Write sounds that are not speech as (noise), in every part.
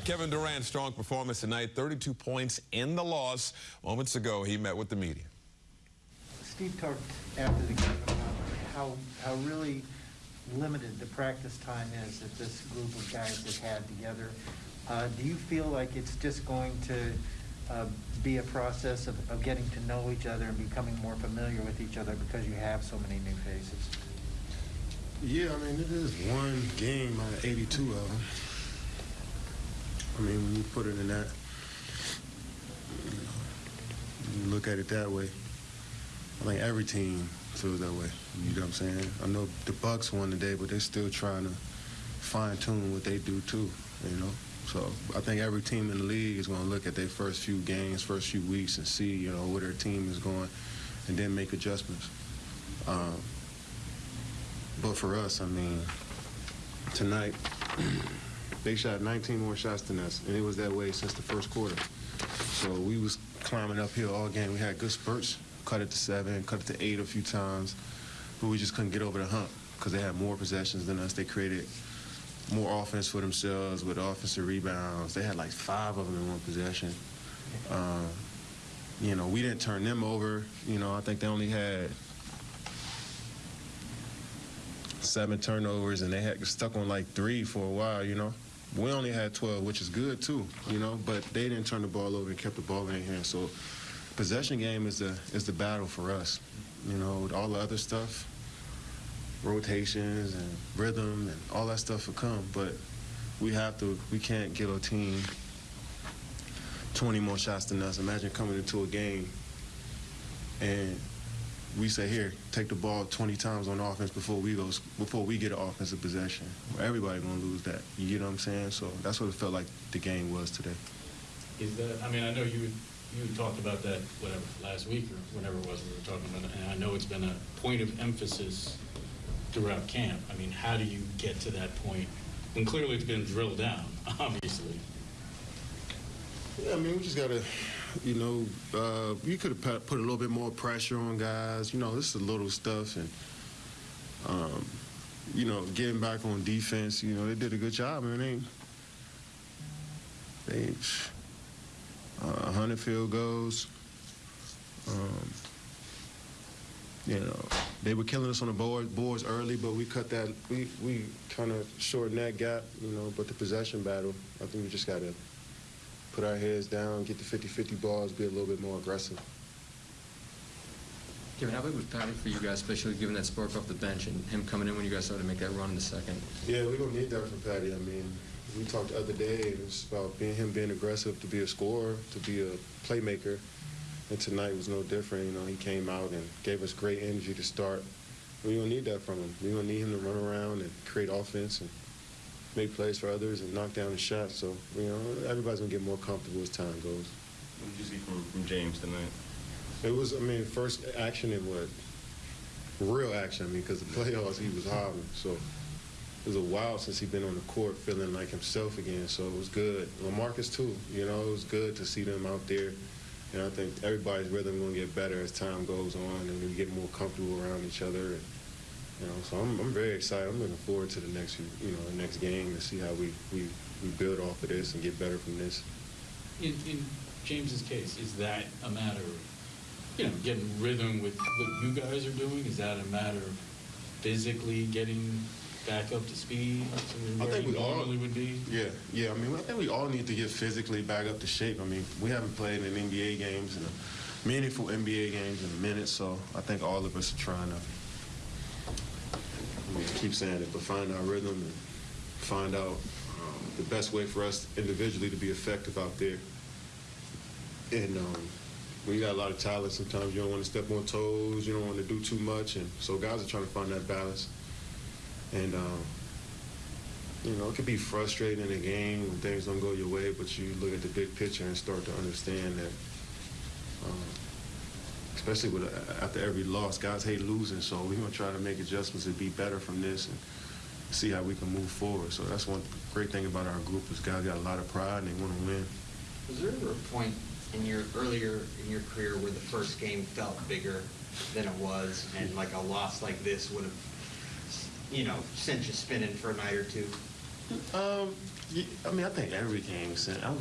right, Kevin Durant, strong performance tonight, 32 points in the loss. Moments ago, he met with the media. Steve talked after the game about how, how really limited the practice time is that this group of guys have had together. Uh, do you feel like it's just going to uh, be a process of, of getting to know each other and becoming more familiar with each other because you have so many new faces? Yeah, I mean, it is one game out of 82 of them. I mean, when you put it in that, you, look at it that way. I think every team feels that way. You know what I'm saying? I know the Bucks won today, but they're still trying to fine tune what they do too. You know, so I think every team in the league is going to look at their first few games, first few weeks, and see you know where their team is going, and then make adjustments. Um, but for us, I mean, tonight, (clears throat) they shot 19 more shots than us, and it was that way since the first quarter. So we was climbing uphill all game. We had good spurts, cut it to seven, cut it to eight a few times, but we just couldn't get over the hump because they had more possessions than us. They created more offense for themselves with offensive rebounds. They had like five of them in one possession. Uh, you know, we didn't turn them over. You know, I think they only had seven turnovers, and they had stuck on like three for a while, you know. We only had 12, which is good too, you know, but they didn't turn the ball over and kept the ball in hands. So possession game is the is the battle for us. You know, all the other stuff, rotations and rhythm and all that stuff will come, but we have to, we can't give a team 20 more shots than us. Imagine coming into a game and we say here, take the ball 20 times on offense before we go before we get an offensive possession. Everybody gonna lose that. You know what I'm saying? So that's what it felt like the game was today. Is that? I mean, I know you you talked about that whatever last week or whenever it was we were talking about it, and I know it's been a point of emphasis throughout camp. I mean, how do you get to that point? And clearly, it's been drilled down, (laughs) obviously. Yeah, I mean, we just gotta, you know, uh, you could have put a little bit more pressure on guys. You know, this is a little stuff, and um, you know, getting back on defense. You know, they did a good job. man. they, they uh, 100 field goals. Um, you know, they were killing us on the board, boards early, but we cut that. We we kind of shortened that gap. You know, but the possession battle, I think we just gotta put our heads down, get the 50-50 balls, be a little bit more aggressive. Kevin, how big was Patty for you guys, especially given that spark off the bench and him coming in when you guys started to make that run in the second? Yeah, we're going to need that from Patty. I mean, we talked the other day, it's about being him being aggressive, to be a scorer, to be a playmaker. And tonight was no different. You know, he came out and gave us great energy to start. We're going to need that from him. We're going to need him to run around and create offense and make plays for others and knock down the shots. So, you know, everybody's going to get more comfortable as time goes. What did you see from, from James tonight? It was, I mean, first action in what? Real action, I mean, because the playoffs, he was hobbling. So it was a while since he'd been on the court feeling like himself again. So it was good. LaMarcus, too. You know, it was good to see them out there. And I think everybody's rhythm going to get better as time goes on and we get more comfortable around each other. And, you know, so I'm, I'm very excited. I'm looking forward to the next, you know, the next game to see how we, we, we build off of this and get better from this. In, in James's case, is that a matter of you know, getting rhythm with what you guys are doing? Is that a matter of physically getting back up to speed I think we all would be? Yeah, yeah. I mean, I think we all need to get physically back up to shape. I mean, we haven't played in NBA games and meaningful NBA games in a minute, so I think all of us are trying to. Keep saying it, but find our rhythm and find out um, the best way for us individually to be effective out there. And um, when you got a lot of talent, sometimes you don't want to step on toes, you don't want to do too much, and so guys are trying to find that balance. And um, you know, it can be frustrating in a game when things don't go your way, but you look at the big picture and start to understand that. Um, especially with uh, after every loss, guys hate losing, so we're gonna try to make adjustments and be better from this and see how we can move forward. So that's one great thing about our group is guys got a lot of pride and they want to win. Was there ever a point in your earlier in your career where the first game felt bigger than it was, and like a loss like this would have, you know, sent you spinning for a night or two? Um, I mean, I think every game. since- I'm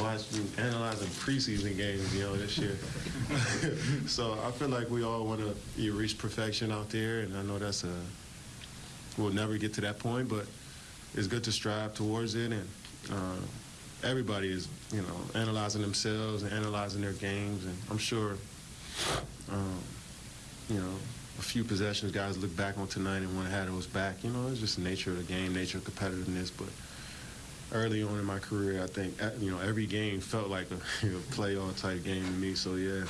watching, analyzing preseason games, you know, this year. (laughs) so I feel like we all want to you reach perfection out there, and I know that's a we'll never get to that point, but it's good to strive towards it. And uh, everybody is, you know, analyzing themselves and analyzing their games, and I'm sure, um, you know. A few possessions, guys look back on tonight and want to have those back. You know, it's just the nature of the game, nature of competitiveness. But early on in my career, I think uh, you know every game felt like a (laughs) you know, playoff type game to me. So yeah,